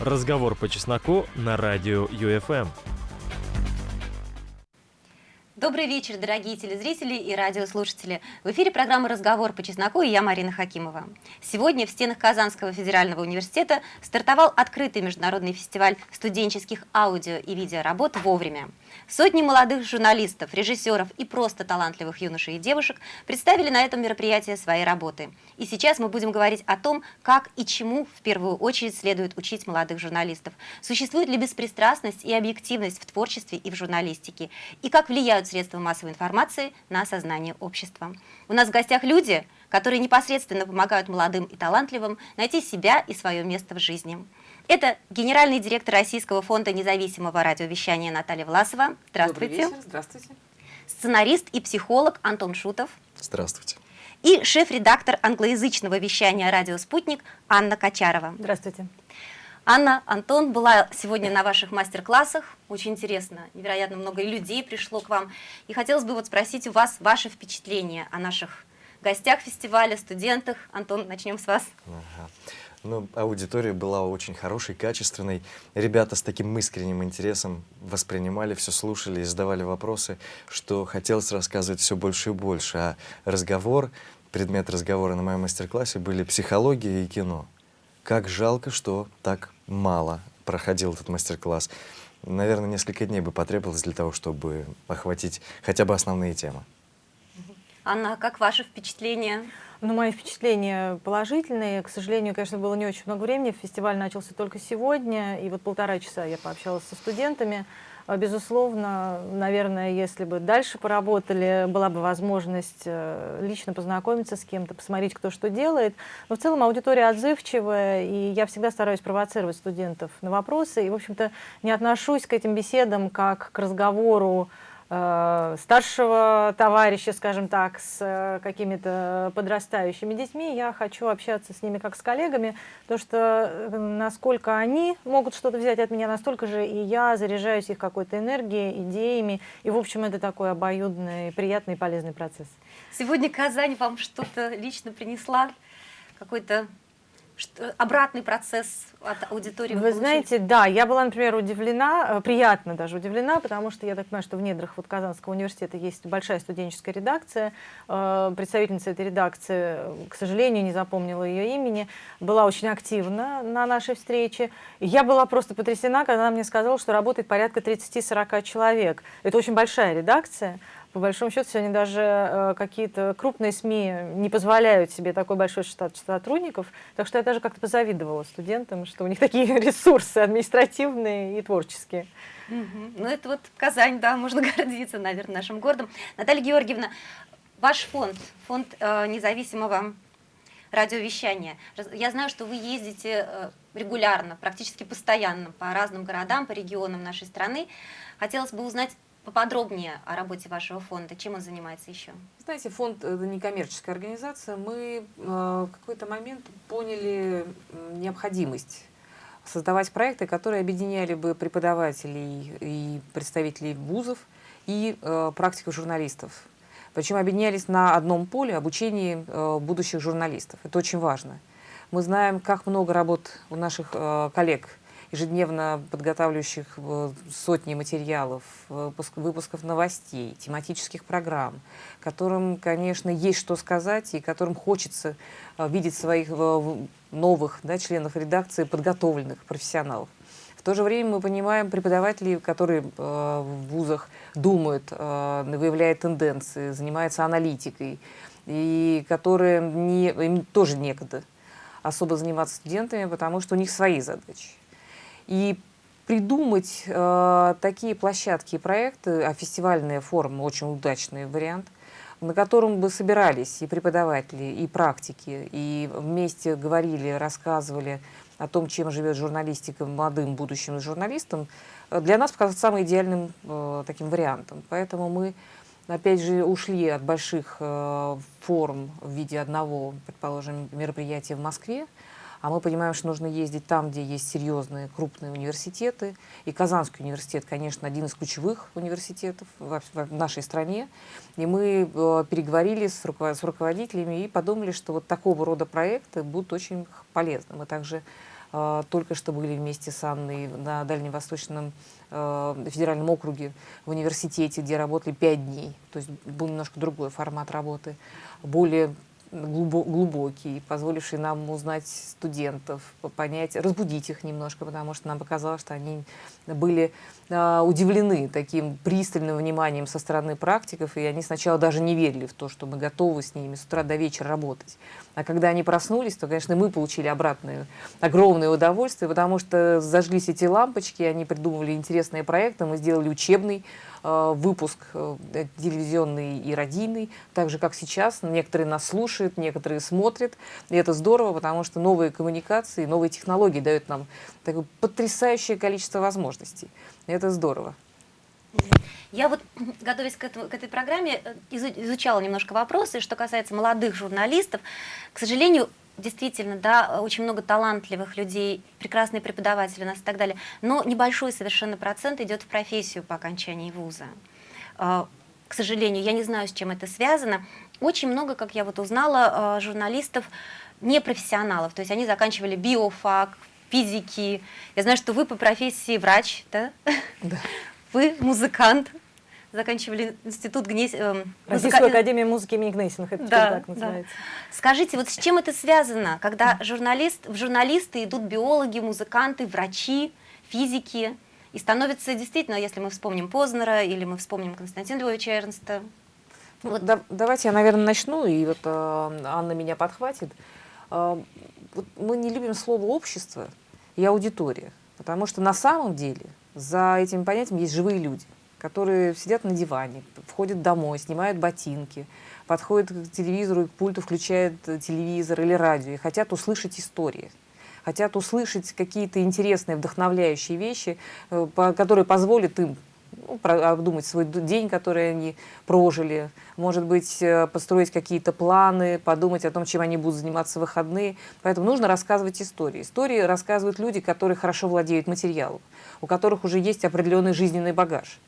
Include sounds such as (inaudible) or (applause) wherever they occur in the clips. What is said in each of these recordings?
Разговор по чесноку на радио ЮФМ. Добрый вечер, дорогие телезрители и радиослушатели. В эфире программа «Разговор по чесноку» и я, Марина Хакимова. Сегодня в стенах Казанского федерального университета стартовал открытый международный фестиваль студенческих аудио и видеоработ «Вовремя». Сотни молодых журналистов, режиссеров и просто талантливых юношей и девушек представили на этом мероприятии свои работы. И сейчас мы будем говорить о том, как и чему в первую очередь следует учить молодых журналистов. Существует ли беспристрастность и объективность в творчестве и в журналистике? И как влияют средства массовой информации на сознание общества? У нас в гостях люди, которые непосредственно помогают молодым и талантливым найти себя и свое место в жизни. Это генеральный директор Российского фонда независимого радиовещания Наталья Власова. Здравствуйте. Добрый вечер. Здравствуйте. Сценарист и психолог Антон Шутов. Здравствуйте. И шеф-редактор англоязычного вещания «Радио Спутник» Анна Качарова. Здравствуйте. Анна, Антон была сегодня на ваших мастер-классах. Очень интересно. Невероятно много людей пришло к вам. И хотелось бы вот спросить у вас ваши впечатления о наших гостях фестиваля, студентах. Антон, начнем с вас. Ага. Ну, аудитория была очень хорошей, качественной. Ребята с таким искренним интересом воспринимали, все слушали и задавали вопросы, что хотелось рассказывать все больше и больше. А разговор, предмет разговора на моем мастер-классе были психология и кино. Как жалко, что так мало проходил этот мастер-класс. Наверное, несколько дней бы потребовалось для того, чтобы охватить хотя бы основные темы. Анна, как ваше впечатление? Ну, мои впечатления положительные. К сожалению, конечно, было не очень много времени. Фестиваль начался только сегодня, и вот полтора часа я пообщалась со студентами. А, безусловно, наверное, если бы дальше поработали, была бы возможность э, лично познакомиться с кем-то, посмотреть, кто что делает. Но в целом аудитория отзывчивая, и я всегда стараюсь провоцировать студентов на вопросы. И, в общем-то, не отношусь к этим беседам как к разговору старшего товарища, скажем так, с э, какими-то подрастающими детьми, я хочу общаться с ними как с коллегами, потому что э, насколько они могут что-то взять от меня, настолько же и я заряжаюсь их какой-то энергией, идеями, и, в общем, это такой обоюдный, приятный и полезный процесс. Сегодня Казань вам что-то лично принесла? Какой-то что, обратный процесс от аудитории? Вы, вы знаете, да, я была, например, удивлена, э, приятно даже удивлена, потому что я так понимаю, что в недрах вот Казанского университета есть большая студенческая редакция. Э, представительница этой редакции, к сожалению, не запомнила ее имени, была очень активна на нашей встрече. Я была просто потрясена, когда она мне сказала, что работает порядка 30-40 человек. Это очень большая редакция. По большому счету, сегодня даже э, какие-то крупные СМИ не позволяют себе такой большой штат сотрудников. Так что я даже как-то позавидовала студентам, что у них такие (laughs) ресурсы административные и творческие. Угу. Ну, это вот Казань, да, (laughs) можно гордиться, наверное, нашим городом. Наталья Георгиевна, ваш фонд, фонд э, независимого радиовещания. Я знаю, что вы ездите э, регулярно, практически постоянно по разным городам, по регионам нашей страны. Хотелось бы узнать, поподробнее о работе вашего фонда, чем он занимается еще? Знаете, фонд – это некоммерческая организация. Мы э, в какой-то момент поняли необходимость создавать проекты, которые объединяли бы преподавателей и представителей вузов и э, журналистов. Причем объединялись на одном поле обучения э, будущих журналистов. Это очень важно. Мы знаем, как много работ у наших э, коллег – ежедневно подготавливающих э, сотни материалов, выпусков новостей, тематических программ, которым, конечно, есть что сказать и которым хочется э, видеть своих э, новых да, членов редакции подготовленных профессионалов. В то же время мы понимаем преподавателей, которые в вузах думают, выявляют тенденции, занимаются аналитикой, и которые не, им тоже некогда особо заниматься студентами, потому что у них свои задачи. И придумать э, такие площадки и проекты, а фестивальная форма очень удачный вариант, на котором бы собирались и преподаватели, и практики, и вместе говорили, рассказывали о том, чем живет журналистика молодым будущим журналистам, для нас показалось самым идеальным э, таким вариантом. Поэтому мы, опять же, ушли от больших э, форм в виде одного, предположим, мероприятия в Москве, а мы понимаем, что нужно ездить там, где есть серьезные крупные университеты. И Казанский университет, конечно, один из ключевых университетов в, нашей стране. И мы э, переговорили с руководителями и подумали, что вот такого рода проекты будут очень полезны. Мы также э, только что были вместе с Анной на Дальневосточном э, федеральном округе в университете, где работали пять дней. То есть был немножко другой формат работы, более глубокий, позволивший нам узнать студентов, понять, разбудить их немножко, потому что нам показалось, что они были э, удивлены таким пристальным вниманием со стороны практиков, и они сначала даже не верили в то, что мы готовы с ними с утра до вечера работать. А когда они проснулись, то, конечно, мы получили обратное огромное удовольствие, потому что зажглись эти лампочки, они придумывали интересные проекты, мы сделали учебный выпуск э, телевизионный и радийный, так же, как сейчас. Некоторые нас слушают, некоторые смотрят. И это здорово, потому что новые коммуникации, новые технологии дают нам такое потрясающее количество возможностей. И это здорово. Я вот, (clears throat) готовясь к, этому, к этой программе, э, изучала немножко вопросы, что касается молодых журналистов. К сожалению, действительно, да, очень много талантливых людей, прекрасные преподаватели у нас и так далее, но небольшой совершенно процент идет в профессию по окончании вуза. А, к сожалению, я не знаю, с чем это связано. Очень много, как я вот узнала, а, журналистов непрофессионалов, то есть они заканчивали биофак, физики. Я знаю, что вы по профессии врач, да? Да. Вы музыкант, заканчивали институт Гнесь... Э, Российскую музыка... академию музыки имени Гнесиных, это да, так называется. Да. Скажите, вот с чем это связано, когда журналист, в журналисты идут биологи, музыканты, врачи, физики, и становится действительно, если мы вспомним Познера или мы вспомним Константина Львовича Эрнста. Ну, вот. да, давайте я, наверное, начну, и вот э, Анна меня подхватит. Э, вот мы не любим слово «общество» и «аудитория», потому что на самом деле за этим понятием есть живые люди которые сидят на диване, входят домой, снимают ботинки, подходят к телевизору, к пульту включают э, телевизор или радио и хотят услышать истории хотят услышать какие-то интересные, вдохновляющие вещи, э, которые позволят им ну, обдумать свой день, который они прожили, может быть, э, построить какие-то планы, подумать о том, чем они будут заниматься в выходные. Поэтому нужно рассказывать истории. Истории рассказывают люди, которые хорошо владеют материалом, у которых уже есть определенный жизненный багаж.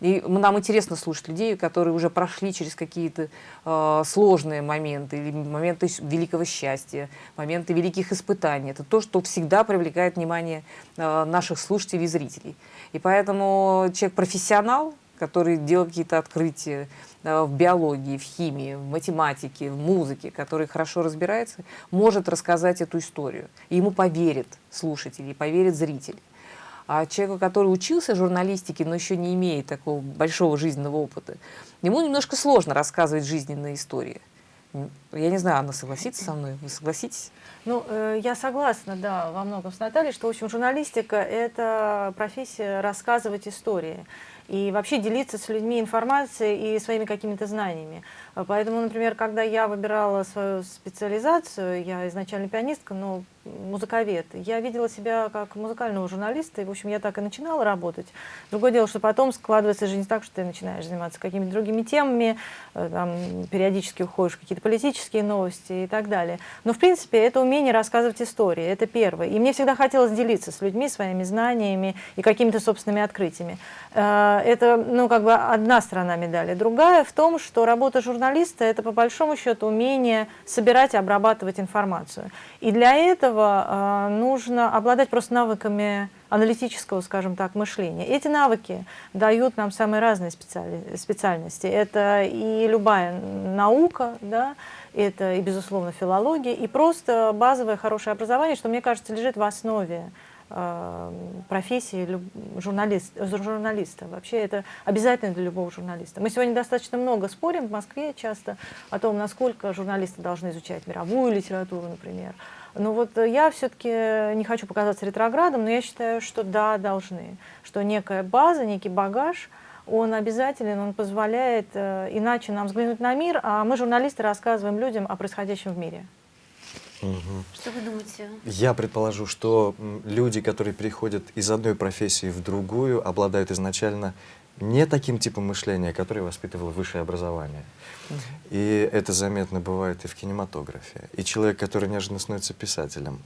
И нам интересно слушать людей, которые уже прошли через какие-то э, сложные моменты, или моменты великого счастья, моменты великих испытаний. Это то, что всегда привлекает внимание э, наших слушателей и зрителей. И поэтому человек-профессионал, который делает какие-то открытия э, в биологии, в химии, в математике, в музыке, который хорошо разбирается, может рассказать эту историю. И ему поверит слушатель, и поверит зритель. А человеку, который учился журналистике, но еще не имеет такого большого жизненного опыта, ему немножко сложно рассказывать жизненные истории. Я не знаю, Анна согласится со мной? Вы согласитесь? Ну, э, я согласна, да, во многом с Натальей, что, в общем, журналистика – это профессия рассказывать истории и вообще делиться с людьми информацией и своими какими-то знаниями. Поэтому, например, когда я выбирала свою специализацию, я изначально пианистка, но музыковед. Я видела себя как музыкального журналиста, и, в общем, я так и начинала работать. Другое дело, что потом складывается жизнь так, что ты начинаешь заниматься какими-то другими темами, э, там, периодически уходишь в какие-то политические новости и так далее. Но, в принципе, это умение рассказывать истории, это первое. И мне всегда хотелось делиться с людьми своими знаниями и какими-то собственными открытиями. Э, это, ну, как бы одна сторона медали. Другая в том, что работа журналиста – это, по большому счету, умение собирать и обрабатывать информацию. И для этого э, нужно обладать просто навыками аналитического, скажем так, мышления. Эти навыки дают нам самые разные специали специальности. Это и любая наука, да, это и, безусловно, филология, и просто базовое хорошее образование, что, мне кажется, лежит в основе профессии журналист, журналиста. Вообще это обязательно для любого журналиста. Мы сегодня достаточно много спорим в Москве часто о том, насколько журналисты должны изучать мировую литературу, например, но вот э, я все-таки не хочу показаться ретроградом, но я считаю, что да, должны. Что некая база, некий багаж, он обязателен, он позволяет э, иначе нам взглянуть на мир, а мы, журналисты, рассказываем людям о происходящем в мире. Угу. Что вы думаете? Я предположу, что люди, которые переходят из одной профессии в другую, обладают изначально не таким типом мышления, который воспитывало высшее образование. Угу. И это заметно бывает и в кинематографе. И человек, который неожиданно становится писателем,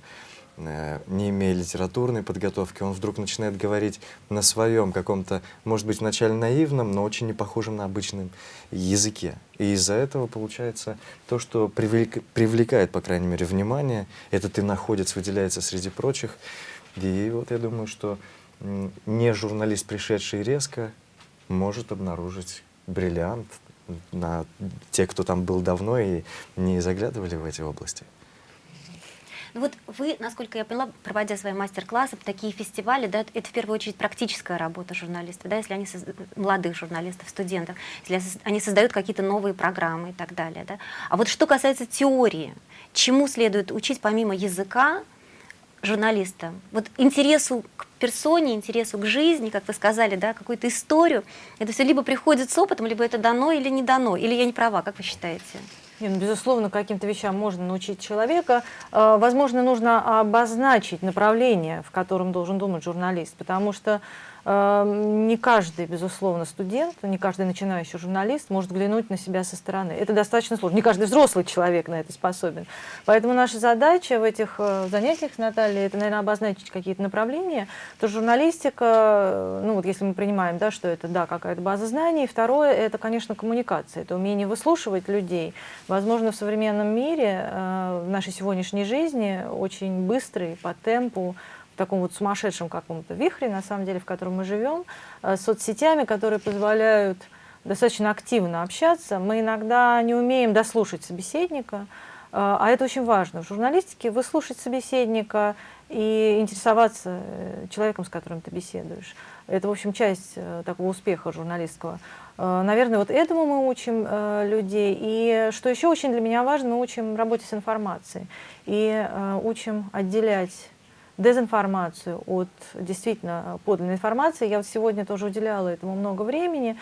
не имея литературной подготовки, он вдруг начинает говорить на своем каком-то, может быть, вначале наивном, но очень не похожем на обычном языке. И из-за этого получается то, что привлек, привлекает, по крайней мере, внимание, этот иноходец выделяется среди прочих. И вот я думаю, что не журналист, пришедший резко, может обнаружить бриллиант на те, кто там был давно и не заглядывали в эти области. Ну вот вы, насколько я поняла, проводя свои мастер-классы, такие фестивали, да, это в первую очередь практическая работа журналистов, да, если они созда... молодых журналистов, студентов, если они создают какие-то новые программы и так далее. Да. А вот что касается теории, чему следует учить помимо языка журналиста? Вот интересу к персоне, интересу к жизни, как вы сказали, да, какую-то историю, это все либо приходит с опытом, либо это дано или не дано, или я не права, как вы считаете? Нет, ну, безусловно, каким-то вещам можно научить человека. Э, возможно, нужно обозначить направление, в котором должен думать журналист, потому что не каждый, безусловно, студент, не каждый начинающий журналист может глянуть на себя со стороны. Это достаточно сложно. Не каждый взрослый человек на это способен. Поэтому наша задача в этих э, занятиях с Натальей, это, наверное, обозначить какие-то направления. То журналистика, э, ну вот если мы принимаем, да, что это, да, какая-то база знаний. Второе, это, конечно, коммуникация. Это умение выслушивать людей. Возможно, в современном мире, э, в нашей сегодняшней жизни, очень быстрый, по темпу, таком вот сумасшедшем каком-то вихре, на самом деле, в котором мы живем, э, с соцсетями, которые позволяют достаточно активно общаться. Мы иногда не умеем дослушать собеседника, э, а это очень важно. В журналистике выслушать собеседника и интересоваться э, человеком, с которым ты беседуешь. Это, в общем, часть такого успеха журналистского. Наверное, вот этому мы учим людей. И что еще очень для меня важно, мы учим работе с информацией. И учим отделять дезинформацию от действительно подлинной информации. Я вот сегодня тоже уделяла этому много времени,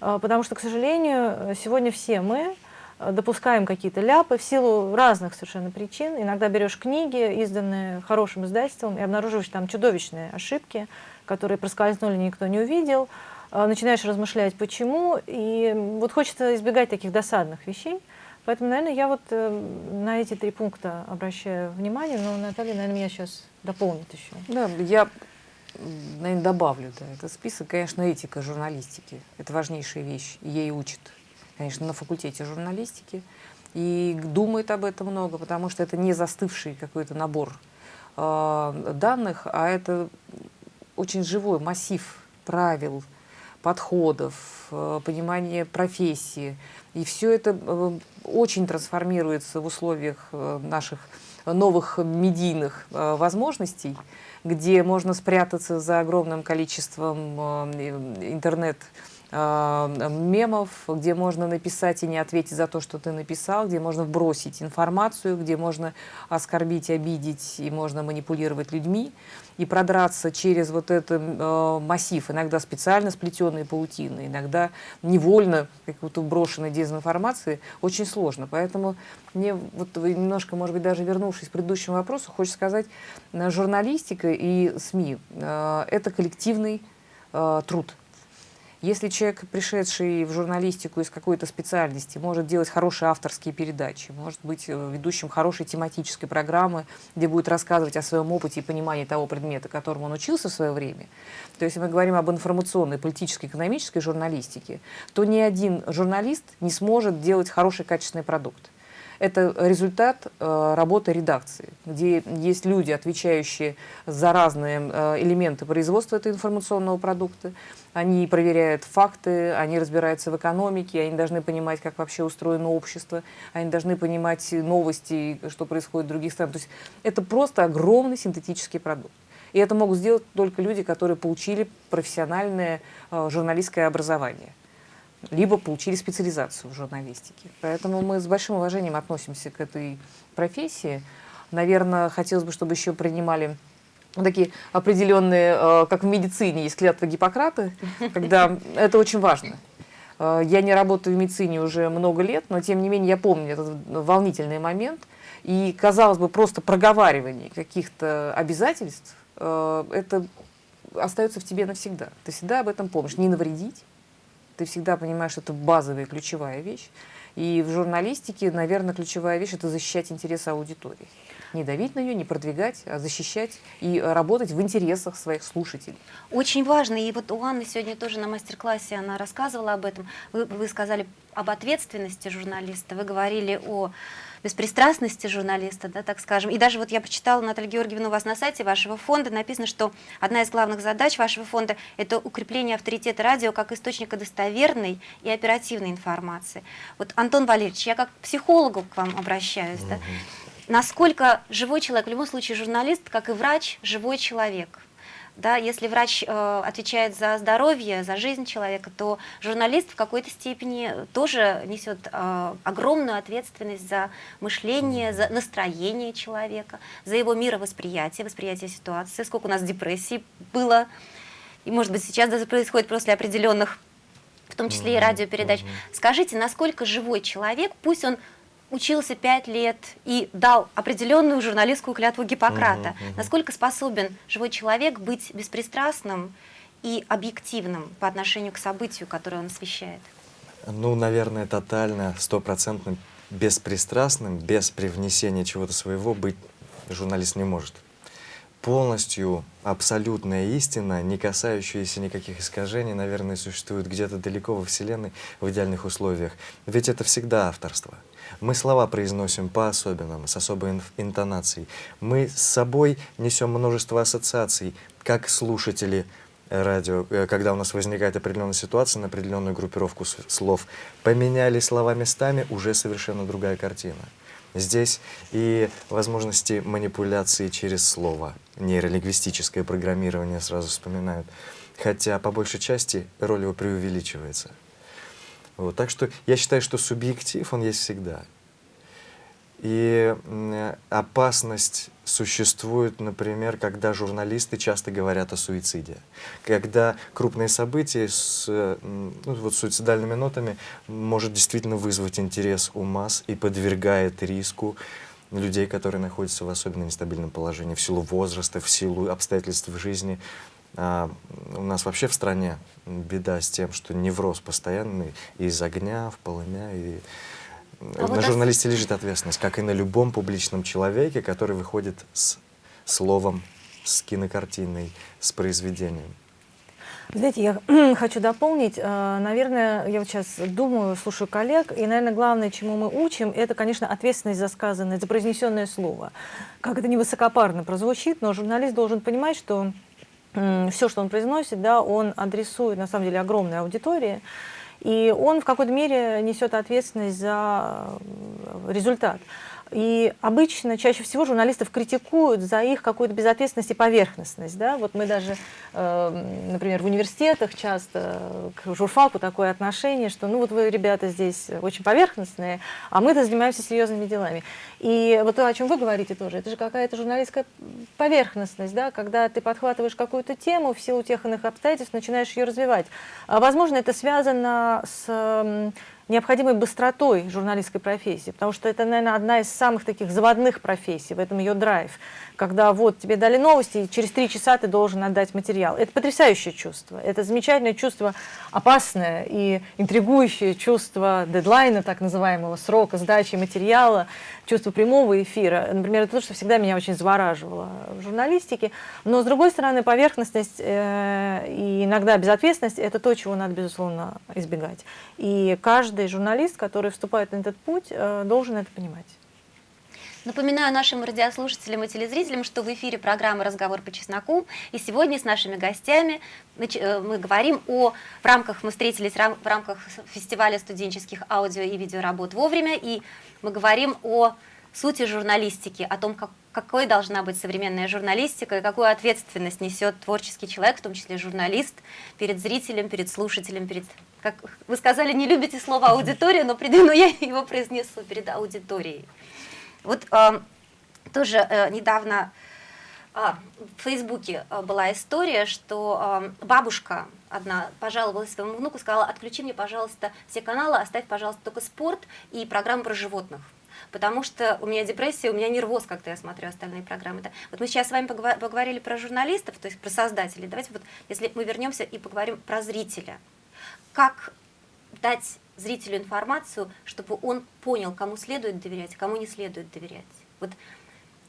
э, потому что, к сожалению, сегодня все мы э, допускаем какие-то ляпы в силу разных совершенно причин. Иногда берешь книги, изданные хорошим издательством, и обнаруживаешь там чудовищные ошибки, которые проскользнули, никто не увидел. Э, начинаешь размышлять, почему. И вот хочется избегать таких досадных вещей. Поэтому, наверное, я вот э, на эти три пункта обращаю внимание, но Наталья, наверное, меня сейчас дополнит еще. Да, я, наверное, добавлю, да, это список, конечно, этика журналистики. Это важнейшая вещь, ей учат, конечно, на факультете журналистики. И думает об этом много, потому что это не застывший какой-то набор э, данных, а это очень живой массив правил, подходов, э, понимание профессии. И все это э, очень трансформируется в условиях э, наших новых медийных возможностей, где можно спрятаться за огромным количеством интернет мемов, где можно написать и не ответить за то, что ты написал, где можно вбросить информацию, где можно оскорбить, обидеть и можно манипулировать людьми и продраться через вот этот э, массив, иногда специально сплетенной паутины, иногда невольно какой-то брошенной дезинформации, очень сложно. Поэтому мне вот немножко, может быть, даже вернувшись к предыдущему вопросу, хочется сказать, э, журналистика и СМИ э, – это коллективный э, труд. Если человек, пришедший в журналистику из какой-то специальности, может делать хорошие авторские передачи, может быть э, ведущим хорошей тематической программы, где будет рассказывать о своем опыте и понимании того предмета, которому он учился в свое время, то если мы говорим об информационной, политической, экономической журналистике, то ни один журналист не сможет делать хороший качественный продукт. Это результат э, работы редакции, где есть люди, отвечающие за разные э, элементы производства этого информационного продукта. Они проверяют факты, они разбираются в экономике, они должны понимать, как вообще устроено общество, они должны понимать новости, что происходит в других странах. То есть это просто огромный синтетический продукт. И это могут сделать только люди, которые получили профессиональное э, журналистское образование либо получили специализацию в журналистике. Поэтому мы с большим уважением относимся к этой профессии. Наверное, хотелось бы, чтобы еще принимали такие определенные, э, как в медицине, есть клятва Гиппократа, когда это очень важно. Э, я не работаю в медицине уже много лет, но тем не менее я помню этот волнительный момент. И, казалось бы, просто проговаривание каких-то обязательств, э, это остается в тебе навсегда. Ты всегда об этом помнишь. Не навредить, ты всегда понимаешь, что это базовая, ключевая вещь. И в журналистике, наверное, ключевая вещь – это защищать интересы аудитории. Не давить на нее, не продвигать, а защищать и работать в интересах своих слушателей. Очень важно, и вот у Анны сегодня тоже на мастер-классе она рассказывала об этом. Вы, вы сказали об ответственности журналиста, вы говорили о беспристрастности журналиста, да, так скажем. И даже вот я прочитала, Наталья Георгиевна, у вас на сайте вашего фонда написано, что одна из главных задач вашего фонда – это укрепление авторитета радио как источника достоверной и оперативной информации. Вот, Антон Валерьевич, я как психологу к вам обращаюсь. Да? Насколько живой человек, в любом случае журналист, как и врач, живой человек – да, если врач э, отвечает за здоровье, за жизнь человека, то журналист в какой-то степени тоже несет э, огромную ответственность за мышление, за настроение человека, за его мировосприятие, восприятие ситуации, сколько у нас депрессий было, и может быть сейчас даже происходит после определенных, в том числе и радиопередач. Скажите, насколько живой человек, пусть он учился пять лет и дал определенную журналистскую клятву Гиппократа. Угу, угу. Насколько способен живой человек быть беспристрастным и объективным по отношению к событию, которое он освещает? Ну, наверное, тотально, стопроцентно беспристрастным, без привнесения чего-то своего быть журналист не может. Полностью абсолютная истина, не касающаяся никаких искажений, наверное, существует где-то далеко во Вселенной в идеальных условиях. Ведь это всегда авторство. Мы слова произносим по-особенному, с особой интонацией. Мы с собой несем множество ассоциаций, как слушатели радио, э, когда у нас возникает определенная ситуация на определенную группировку слов. Поменяли слова местами, уже совершенно другая картина. Здесь и возможности манипуляции через слово, нейролингвистическое программирование сразу вспоминают. Хотя по большей части роль его преувеличивается. Вот, так что я считаю, что субъектив, он есть всегда. И опасность существует, например, когда журналисты часто говорят о суициде. Когда крупные события с ну, вот, суицидальными нотами может действительно вызвать интерес у масс и подвергает риску людей, которые находятся в особенно нестабильном положении в силу возраста, в силу обстоятельств в жизни. А у нас вообще в стране беда с тем, что невроз постоянный из огня в полымя. И а на вот журналисте лежит ответственность, как и на любом публичном человеке, который выходит с словом, с кинокартиной, с произведением. Знаете, я (clears throat) хочу дополнить. Э, наверное, я вот сейчас думаю, слушаю коллег, и, наверное, главное, чему мы учим, это, конечно, ответственность за сказанное, за произнесенное слово. Как это не высокопарно прозвучит, но журналист должен понимать, что все, что он произносит, да, он адресует, на самом деле, огромной аудитории, и он в какой-то мере несет ответственность за э, результат. И обычно, чаще всего журналистов критикуют за их какую-то безответственность и поверхностность. Да? Вот мы даже, э, например, в университетах часто к журфаку такое отношение, что ну вот вы, ребята, здесь очень поверхностные, а мы-то занимаемся серьезными делами. И вот то, о чем вы говорите тоже, это же какая-то журналистская поверхностность, да? когда ты подхватываешь какую-то тему, в силу тех иных обстоятельств начинаешь ее развивать. А, возможно, это связано с необходимой быстротой журналистской профессии, потому что это, наверное, одна из самых таких заводных профессий, в этом ее драйв когда вот тебе дали новости, и через три часа ты должен отдать материал. Это потрясающее чувство. Это замечательное чувство, опасное и интригующее чувство дедлайна, так называемого, срока сдачи материала, чувство прямого эфира. Например, это то, что всегда меня очень завораживало в журналистике. Но, с другой стороны, поверхностность э, и иногда безответственность – это то, чего надо, безусловно, избегать. И каждый журналист, который вступает на этот путь, э, должен это понимать. Напоминаю нашим радиослушателям и телезрителям, что в эфире программы «Разговор по чесноку». И сегодня с нашими гостями э, мы говорим о... В рамках, мы встретились в рамках фестиваля студенческих аудио и видеоработ «Вовремя». И мы говорим о сути журналистики, о том, как, какой должна быть современная журналистика и какую ответственность несет творческий человек, в том числе журналист, перед зрителем, перед слушателем, перед... Как вы сказали, не любите слово «аудитория», но, но я его произнесу перед аудиторией. Вот э, тоже э, недавно а, в Фейсбуке э, была история, что э, бабушка одна пожаловалась своему внуку, сказала, отключи мне, пожалуйста, все каналы, оставь, пожалуйста, только спорт и программу про животных. Потому что у меня депрессия, у меня нервоз, когда я смотрю остальные программы. Да. Вот мы сейчас с вами поговорили про журналистов, то есть про создателей. Давайте вот, если мы вернемся и поговорим про зрителя. Как дать зрителю информацию, чтобы он понял, кому следует доверять, кому не следует доверять. Вот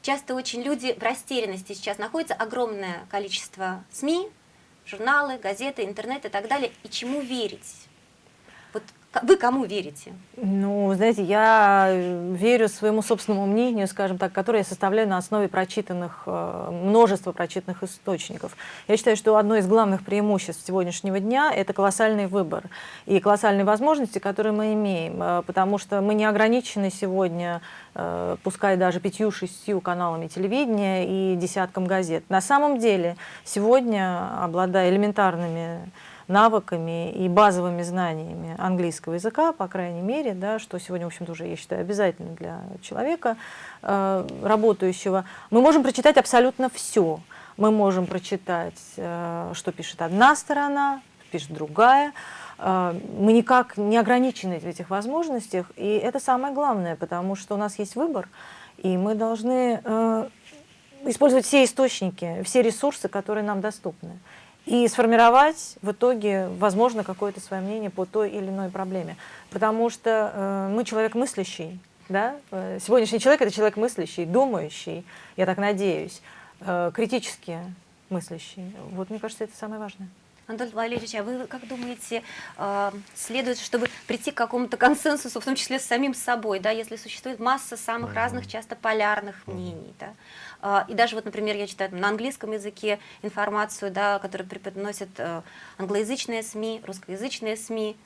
часто очень люди в растерянности сейчас находятся, огромное количество СМИ, журналы, газеты, интернет и так далее. И чему верить? Вот вы кому верите? Ну, знаете, я э, верю своему собственному мнению, скажем так, которое я составляю на основе прочитанных, э, множества прочитанных источников. Я считаю, что одно из главных преимуществ сегодняшнего дня – это колоссальный выбор и колоссальные возможности, которые мы имеем, э, потому что мы не ограничены сегодня, пускай даже пятью-шестью каналами телевидения и десятком газет. На самом деле, сегодня, обладая элементарными навыками и базовыми знаниями английского языка, по крайней мере, да, что сегодня, в общем-то, уже, я считаю, обязательно для человека, э, работающего, мы можем прочитать абсолютно все. Мы можем прочитать, э, что пишет одна сторона, пишет другая. Э, мы никак не ограничены в этих возможностях, и это самое главное, потому что у нас есть выбор, и мы должны э, использовать все источники, все ресурсы, которые нам доступны и сформировать в итоге, возможно, какое-то свое мнение по той или иной проблеме. Потому что э, мы человек мыслящий, да? Э, сегодняшний человек – это человек мыслящий, думающий, я так надеюсь, э, критически мыслящий. Вот, мне кажется, это самое важное. Антон Валерьевич, а вы как думаете, э, следует, чтобы прийти к какому-то консенсусу, в том числе с самим собой, да, если существует масса самых разных, часто полярных мнений, да? А, и даже вот, например, я читаю на английском языке информацию, да, которую преподносят э, англоязычные СМИ, русскоязычные СМИ,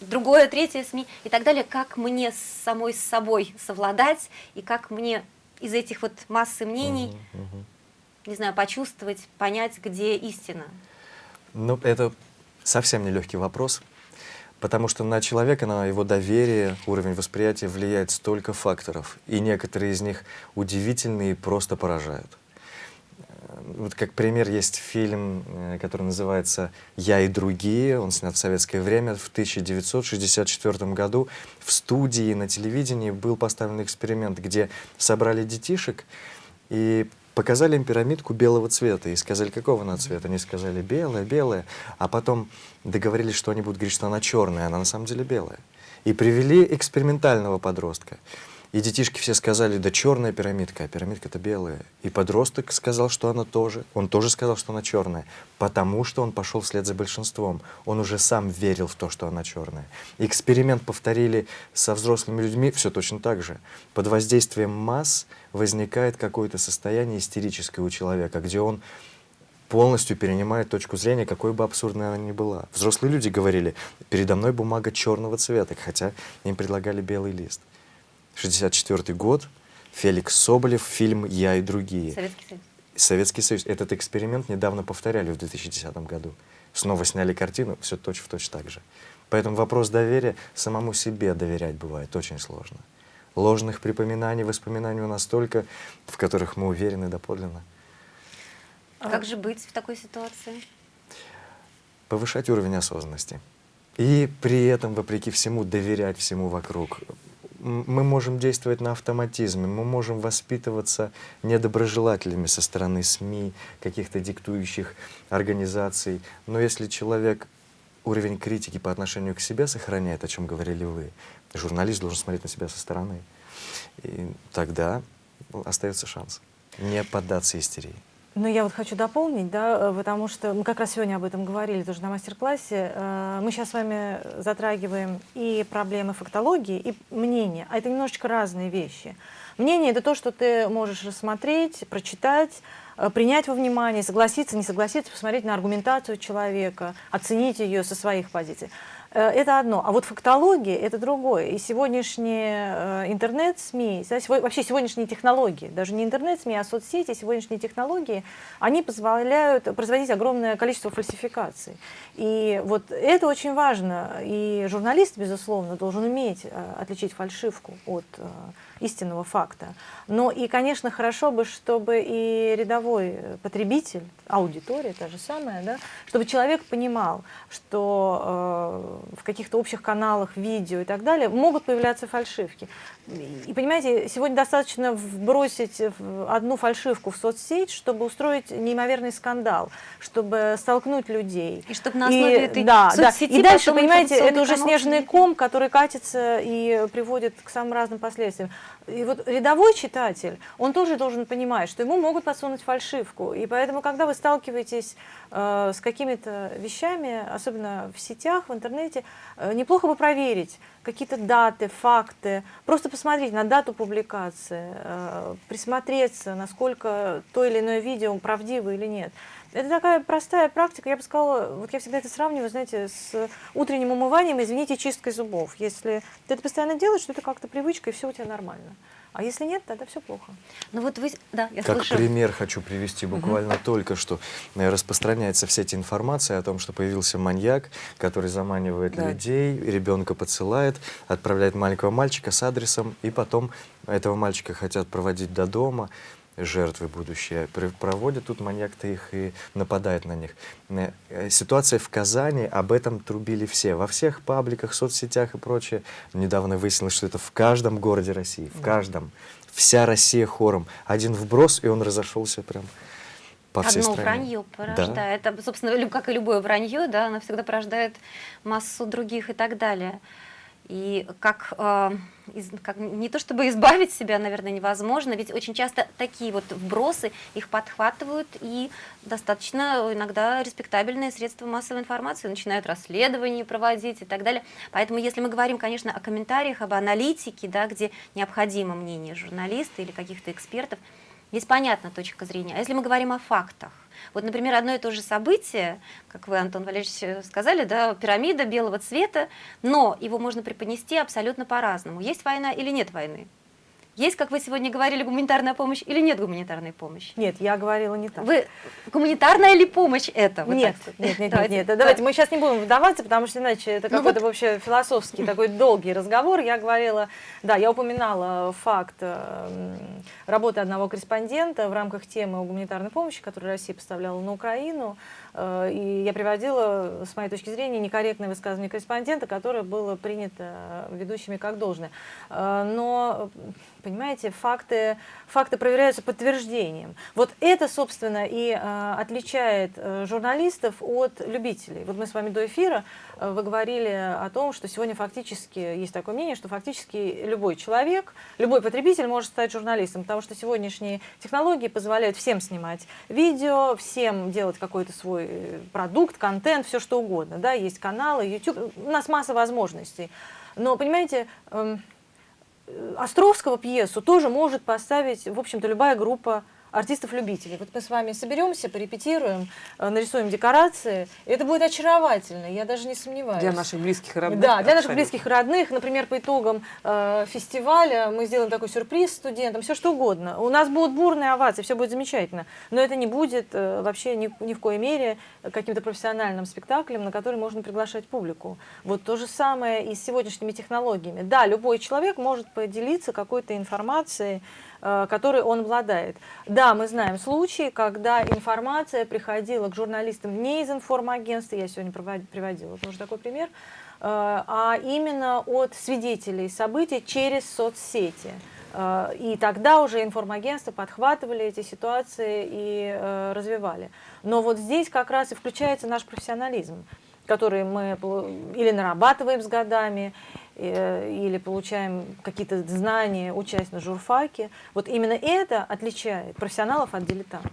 другое, третье СМИ и так далее, как мне с самой с собой совладать и как мне из этих вот массы мнений, uh -huh. не знаю, почувствовать, понять, где истина. Ну, это совсем нелегкий вопрос, потому что на человека, на его доверие, уровень восприятия влияет столько факторов, и некоторые из них удивительные и просто поражают. Вот как пример есть фильм, э, который называется «Я и другие». Он снят в советское время. В 1964 году в студии на телевидении был поставлен эксперимент, где собрали детишек и показали им пирамидку белого цвета и сказали, какого она цвета. Они сказали, белая, белая. А потом договорились, что они будут говорить, что она черная, она на самом деле белая. И привели экспериментального подростка. И детишки все сказали, да черная пирамидка, а пирамидка-то белая. И подросток сказал, что она тоже. Он тоже сказал, что она черная, потому что он пошел вслед за большинством. Он уже сам верил в то, что она черная. Эксперимент повторили со взрослыми людьми все точно так же. Под воздействием масс возникает какое-то состояние истерическое у человека, где он полностью перенимает точку зрения, какой бы абсурдной она ни была. Взрослые люди говорили, передо мной бумага черного цвета, хотя им предлагали белый лист. 64 год, Феликс Соболев, фильм «Я и другие». Советский Союз. Советский Союз. Этот эксперимент недавно повторяли в 2010 году. Снова сняли картину, все точь-в-точь так же. Поэтому вопрос доверия самому себе доверять бывает очень сложно. Ложных припоминаний, воспоминаний у нас столько, в которых мы уверены доподлинно. А как же быть в такой ситуации? Повышать уровень осознанности. И при этом, вопреки всему, доверять всему вокруг мы можем действовать на автоматизме, мы можем воспитываться недоброжелателями со стороны СМИ, каких-то диктующих организаций. Но если человек уровень критики по отношению к себе сохраняет, о чем говорили вы, журналист должен смотреть на себя со стороны, и тогда остается шанс не поддаться истерии. Ну, я вот хочу дополнить, да, э, потому что мы как раз сегодня об этом говорили тоже на мастер-классе. Э, мы сейчас с вами затрагиваем и проблемы фактологии, и мнения, а это немножечко разные вещи. Мнение — это то, что ты можешь рассмотреть, прочитать, э, принять во внимание, согласиться, не согласиться, посмотреть на аргументацию человека, оценить ее со своих позиций. Э, это одно. А вот фактология – это другое. И сегодняшние э, интернет-СМИ, вообще сегодняшние технологии, даже не интернет-СМИ, а соцсети, сегодняшние технологии, они позволяют производить огромное количество фальсификаций. И вот это очень важно. И журналист, безусловно, должен уметь э, отличить фальшивку от истинного факта. Но и, конечно, хорошо бы, чтобы и рядовой потребитель, аудитория та же самая, да, чтобы человек понимал, что в каких-то общих каналах, видео и так далее могут появляться фальшивки. И понимаете, сегодня достаточно вбросить одну фальшивку в соцсеть, чтобы устроить неимоверный скандал, чтобы столкнуть людей. И чтобы на основе и, этой да, соцсети да. И дальше, понимаете, это уже снежный ком, который катится и приводит к самым разным последствиям. И вот рядовой читатель, он тоже должен понимать, что ему могут подсунуть фальшивку. И поэтому, когда вы сталкиваетесь э, с какими-то вещами, особенно в сетях, в интернете, э, неплохо бы проверить какие-то даты, факты, просто посмотреть на дату публикации, э, присмотреться, насколько то или иное видео правдиво или нет. Это такая простая практика, я бы сказала, вот я всегда это сравниваю, знаете, с утренним умыванием, извините, чисткой зубов. Если ты это постоянно делаешь, что это как-то привычка, и все у тебя нормально. А если нет, тогда все плохо. Ну вот вы, да, я Как слышу. пример хочу привести буквально угу. только что. Э, распространяется все эти информация о том, что появился маньяк, который заманивает да. людей, ребенка подсылает, отправляет маленького мальчика с адресом, и потом этого мальчика хотят проводить до дома жертвы будущие, проводят тут маньяк-то их и нападает на них. Э, ситуация в Казани, об этом трубили все, во всех пабликах, соцсетях и прочее. Недавно выяснилось, что это в каждом городе России, в каждом. Вся Россия хором. Один вброс, и он разошелся прям по всей Одно стране. вранье порождает. Да. Это, собственно, как и любое вранье, да, оно всегда порождает массу других и так далее. И как, э, из, как не то чтобы избавить себя, наверное, невозможно, ведь очень часто такие вот вбросы их подхватывают и достаточно иногда респектабельные средства массовой информации начинают расследования проводить и так далее. Поэтому если мы говорим, конечно, о комментариях, об аналитике, да, где необходимо мнение журналиста или каких-то экспертов, здесь понятна точка зрения. А если мы говорим о фактах, вот, например, одно и то же событие, как вы, Антон Валерьевич, э, сказали, да, пирамида белого цвета, но его можно преподнести абсолютно по-разному. Есть война или нет войны? Есть, как вы сегодня говорили, гуманитарная помощь или нет гуманитарной помощи? Нет, я говорила не так. Вы гуманитарная ли помощь это? Вот нет, нет, нет, давайте, нет, нет. Давайте мы сейчас не будем вдаваться, потому что иначе это ну какой-то вот... вообще философский (laughs) такой долгий разговор. Я говорила, да, я упоминала факт э, работы одного корреспондента в рамках темы о гуманитарной помощи, которую Россия поставляла на Украину. Э, и я приводила, с моей точки зрения, некорректное высказывание корреспондента, которое было принято ведущими как должное. Э, но понимаете, факты, факты проверяются подтверждением. Вот это, собственно, и э, отличает журналистов от любителей. Вот мы с вами до эфира, вы говорили о том, что сегодня фактически, есть такое мнение, что фактически любой человек, любой потребитель может стать журналистом, потому что сегодняшние технологии позволяют всем снимать видео, всем делать какой-то свой продукт, контент, все что угодно. Да? Есть каналы, YouTube, у нас масса возможностей. Но, понимаете, э, Островского пьесу тоже может поставить, в общем-то, любая группа артистов-любителей. Вот мы с вами соберемся, порепетируем, э, нарисуем декорации. И это будет очаровательно, я даже не сомневаюсь. Для наших близких и родных. Да, для наших близких и родных. Например, по итогам э, фестиваля мы сделаем такой сюрприз студентам, все что угодно. У нас будут бурные овации, все будет замечательно. Но это не будет э, вообще ни, ни в коей мере каким-то профессиональным спектаклем, на который можно приглашать публику. Вот то же самое и с сегодняшними технологиями. Да, любой человек может поделиться какой-то информацией, которой он обладает. Да, мы знаем случаи, когда информация приходила к журналистам не из информагентства, я сегодня приводила тоже такой пример, э, а именно от свидетелей событий через соцсети. Э, и тогда уже информагентства подхватывали эти ситуации и развивали. Но вот здесь как раз и включается наш профессионализм, который мы или нарабатываем с годами, Э, или получаем какие-то знания, учась на журфаке. Вот именно это отличает профессионалов от дилетантов.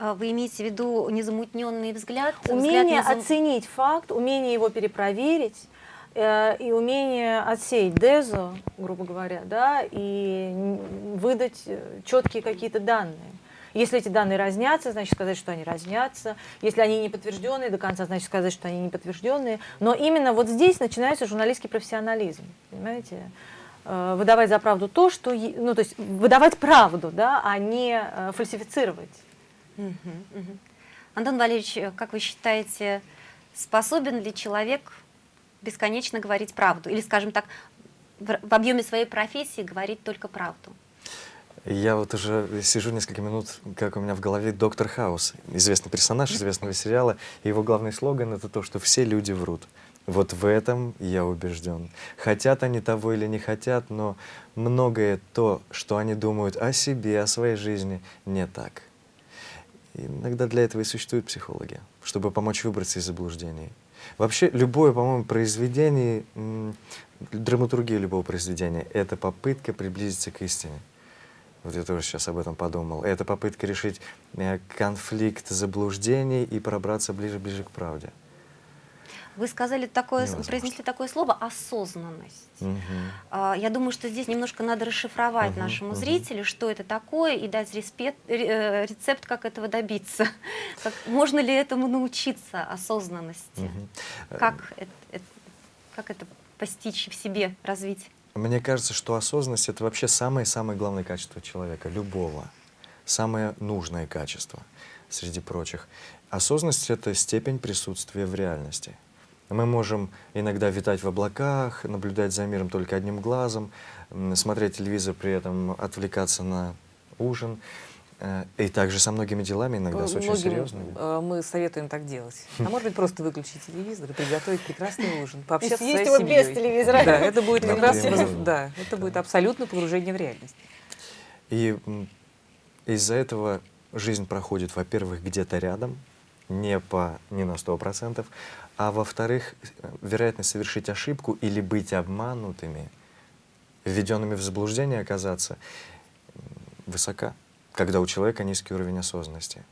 А вы имеете в виду незамутненный взгляд? Умение взгляд незам... оценить факт, умение его перепроверить э, и умение отсеять дезу, грубо говоря, да, и выдать э, четкие какие-то данные. Если эти данные разнятся, значит сказать, что они разнятся. Если они не подтвержденные до конца, значит сказать, что они не подтвержденные. Но именно вот здесь начинается журналистский профессионализм. Понимаете? Э, выдавать за правду то, что... Ну, то есть выдавать правду, да, а не э, фальсифицировать. Антон Валерьевич, э, как вы считаете, способен ли человек бесконечно говорить правду? Или, скажем так, в объеме своей профессии говорить только правду? Я вот уже сижу несколько минут, как у меня в голове доктор Хаус, известный персонаж известного сериала. И его главный слоган это то, что все люди врут. Вот в этом я убежден. Хотят они того или не хотят, но многое то, что они думают о себе, о своей жизни, не так. Иногда для этого и существуют психологи, чтобы помочь выбраться из заблуждений. Вообще, любое, по-моему, произведение, драматургия любого произведения — это попытка приблизиться к истине. Вот я тоже сейчас об этом подумал. Это попытка решить э, конфликт заблуждений и пробраться ближе-ближе к правде. Вы сказали такое, произнесли такое слово «осознанность». Угу. Я думаю, что здесь немножко надо расшифровать угу, нашему угу. зрителю, что это такое, и дать респект, э, рецепт, как этого добиться. (laughs) Как, можно ли этому научиться, осознанности? Угу. Как, это, как это постичь в себе, развить? Мне кажется, что осознанность — это вообще самое-самое главное качество человека, любого. Самое нужное качество среди прочих. Осознанность — это степень присутствия в реальности — мы можем иногда витать в облаках, наблюдать за миром только одним глазом, смотреть телевизор, при этом отвлекаться на ужин. Э, и также со многими делами, иногда с очень Многим, серьезными. Э, мы советуем так делать. (laughs) А может быть, просто выключить телевизор и приготовить прекрасный ужин, пообщаться с своей семьей. без телевизора. Да, это будет как раз, да, это будет абсолютно погружение в реальность. И из-за этого жизнь проходит, во-первых, где-то рядом, не, по, не на сто процентов, а во-вторых, вероятность совершить ошибку или быть обманутыми, введенными в заблуждение оказаться, высока, когда у человека низкий уровень осознанности.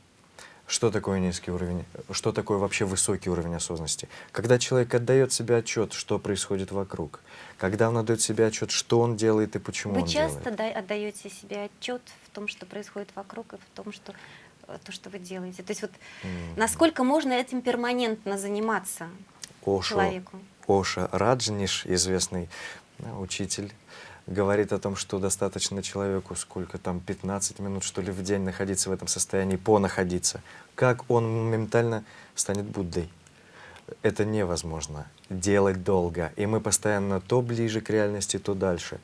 Что такое низкий уровень? Что такое вообще высокий уровень осознанности? Когда человек отдает себе отчет, что происходит вокруг, когда он отдает себе отчет, что он делает и почему Вы он делает. Вы часто отдаете себе отчет в том, что происходит вокруг, и в том, что Э, то, что вы делаете? То есть вот mm. насколько можно этим перманентно заниматься Ошо, человеку? Оша Раджниш, известный да, учитель, говорит о том, что достаточно человеку сколько там, 15 минут, что ли, в день находиться в этом состоянии, понаходиться. Как он моментально станет Буддой? Это невозможно делать долго. И мы постоянно то ближе к реальности, то дальше.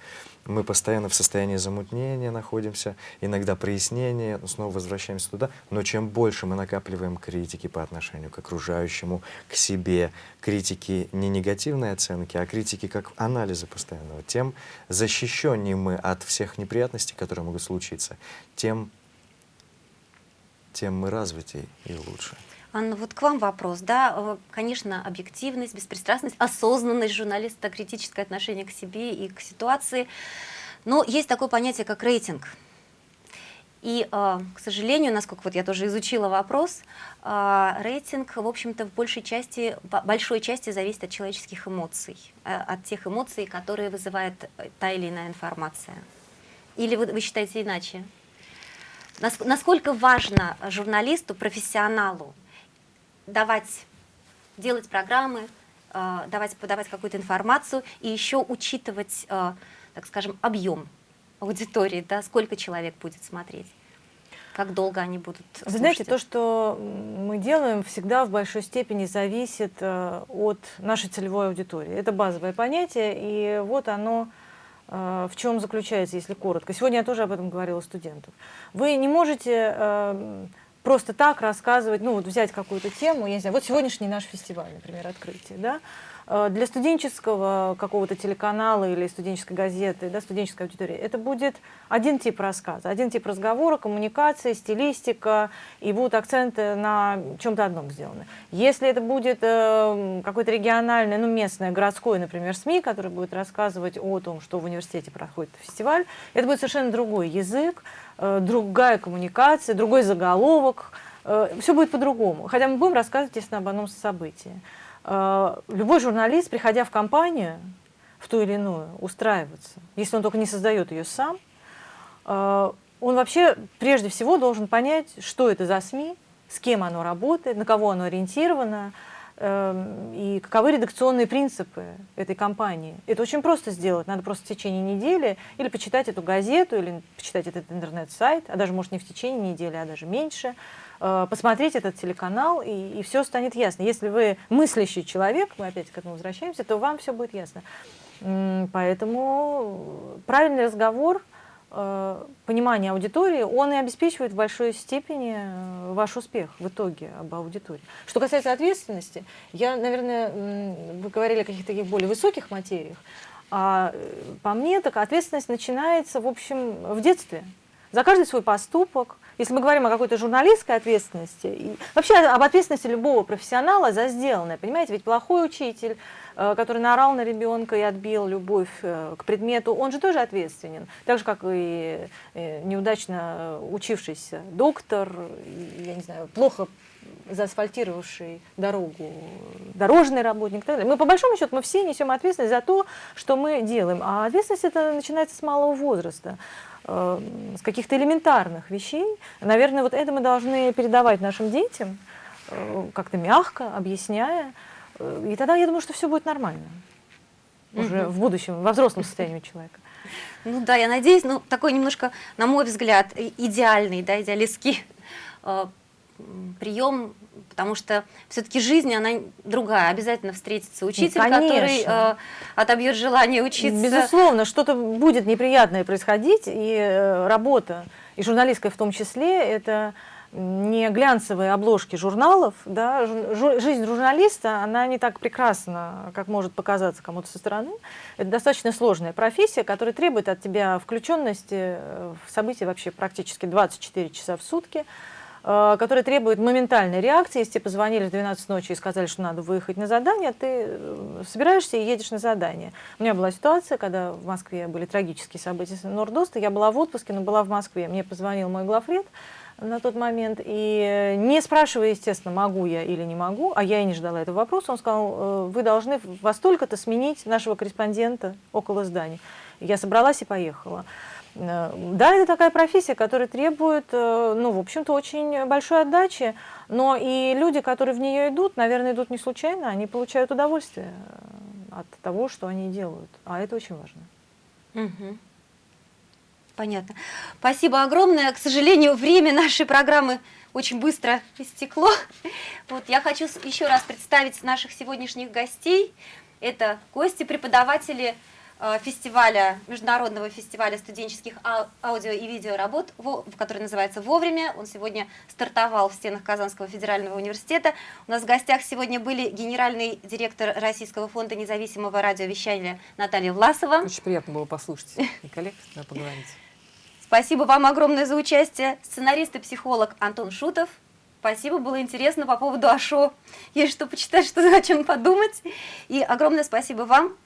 Мы постоянно в состоянии замутнения находимся, иногда прояснения, снова возвращаемся туда. Но чем больше мы накапливаем критики по отношению к окружающему, к себе, критики не негативной оценки, а критики как анализа постоянного, тем защищеннее мы от всех неприятностей, которые могут случиться, тем, тем мы развитее и лучше. Анна, вот к вам вопрос. Да, э, конечно, объективность, беспристрастность, осознанность журналиста, критическое отношение к себе и к ситуации. Но есть такое понятие, как рейтинг. И, э, к сожалению, насколько вот я тоже изучила вопрос, э, рейтинг, в общем-то, в большей части, большой части зависит от человеческих эмоций, от тех эмоций, которые вызывает та или иная информация. Или вы, вы считаете иначе? Насколько важно журналисту, профессионалу давать, делать программы, э, давать, подавать какую-то информацию и еще учитывать, э, так скажем, объем аудитории, да, сколько человек будет смотреть. Как долго они будут Вы знаете, то, что мы делаем, всегда в большой степени зависит э, от нашей целевой аудитории. Это базовое понятие, и вот оно в чем заключается, если коротко. Сегодня я тоже об этом говорила студентам. Вы не можете просто так рассказывать, ну вот взять какую-то тему, я не знаю, вот сегодняшний наш фестиваль, например, открытие, да, для студенческого какого-то телеканала или студенческой газеты, да, студенческой аудитории, это будет один тип рассказа, один тип разговора, коммуникации, стилистика, и будут акценты на чем-то одном сделаны. Если это будет э, какой-то региональный, ну, местное, городское, например, СМИ, который будет рассказывать о том, что в университете проходит фестиваль, это будет совершенно другой язык, Э, другая коммуникация, другой заголовок, э, все будет по-другому. Хотя мы будем рассказывать, естественно, об одном событии. Э, любой журналист, приходя в компанию, в ту или иную, устраиваться, если он только не создает ее сам, он вообще прежде всего должен понять, что это за СМИ, с кем оно работает, на кого оно ориентировано, Эм, и каковы редакционные принципы этой компании. Это очень просто сделать. Надо просто в течение недели или почитать эту газету, или почитать этот интернет-сайт, а даже, может, не в течение недели, а даже меньше, э, посмотреть этот телеканал, и, и все станет ясно. Если вы мыслящий человек, мы опять к этому возвращаемся, то вам все будет ясно. Поэтому правильный разговор э, понимание аудитории, он и обеспечивает в большой степени э, ваш успех в итоге об аудитории. Что касается ответственности, я, наверное, вы говорили о каких-то таких более высоких материях, а э, по мне, так ответственность начинается, в общем, в детстве. За каждый свой поступок. Если мы говорим о какой-то журналистской ответственности, и вообще об ответственности любого профессионала за сделанное, понимаете, ведь плохой учитель, э, который наорал на ребенка и отбил любовь э, к предмету, он же тоже ответственен. Так же, как и э, неудачно учившийся доктор, я не знаю, плохо заасфальтировавший дорогу дорожный работник. и так далее. Мы по большому счету мы все несем ответственность за то, что мы делаем. А ответственность это начинается с малого возраста с каких-то элементарных вещей. Наверное, вот это мы должны передавать нашим детям, э, как-то мягко, объясняя. Э, И тогда я думаю, что все будет нормально. Уже Мгм. в будущем, во взрослом состоянии человека. Ну да, я надеюсь, ну такой немножко, на мой взгляд, идеальный, да, идеалистский э, прием, потому что все-таки жизнь, она другая. Обязательно встретится учитель, который конечно. э, отобьет желание учиться. Безусловно, что-то будет неприятное происходить, и э, работа, и журналистская в том числе, это не глянцевые обложки журналов, да, жу- жу- жизнь журналиста, она не так прекрасна, как может показаться кому-то со стороны. Это достаточно сложная профессия, которая требует от тебя включенности э, в события вообще практически 24 часа в сутки, э, которая требует моментальной реакции. Если тебе позвонили в 12 ночи и сказали, что надо выехать на задание, ты э, собираешься и едешь на задание. У меня была ситуация, когда в Москве были трагические события с Нордоста. Я была в отпуске, но была в Москве. Мне позвонил мой главред на тот момент, и э, не спрашивая, естественно, могу я или не могу, а я и не ждала этого вопроса, он сказал, вы должны во столько-то сменить нашего корреспондента около здания. Я собралась и поехала. Э, Да, это такая профессия, которая требует, э, ну, в общем-то, очень большой отдачи, но и люди, которые в нее идут, наверное, идут не случайно, они получают удовольствие э, от того, что они делают, а это очень важно. Мгм. Понятно. Спасибо огромное. К сожалению, время нашей программы очень быстро истекло. Вот я хочу еще раз представить наших сегодняшних гостей. Это гости, преподаватели э, фестиваля, международного фестиваля студенческих ау- аудио и видеоработ, который называется «Вовремя». Он сегодня стартовал в стенах Казанского федерального университета. У нас в гостях сегодня были генеральный директор Российского фонда независимого радиовещания Наталья Власова. Очень приятно было послушать и коллег, да, поговорить. Спасибо вам огромное за участие. Сценарист и психолог Антон Шутов. Спасибо, было интересно по поводу Ашо. Есть что почитать, что о чем подумать. И огромное спасибо вам.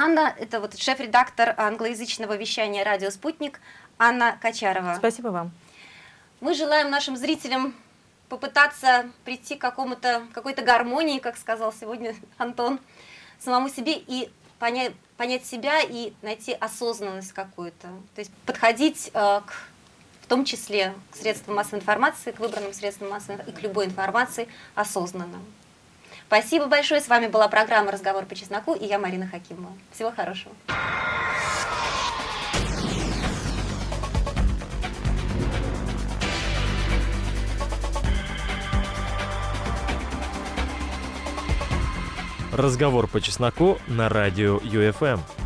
Анна, это вот шеф-редактор англоязычного вещания «Радио Спутник» Анна Качарова. Спасибо вам. Мы желаем нашим зрителям попытаться прийти к какому-то какой-то гармонии, как сказал сегодня Антон, самому себе и понять, понять себя и найти осознанность какую-то. То есть подходить э, к, в том числе к средствам массовой информации, к выбранным средствам массовой информации и к любой информации осознанно. Спасибо большое. С вами была программа «Разговор по чесноку» и я, Марина Хакимова. Всего хорошего. Разговор по чесноку на радио ЮФМ.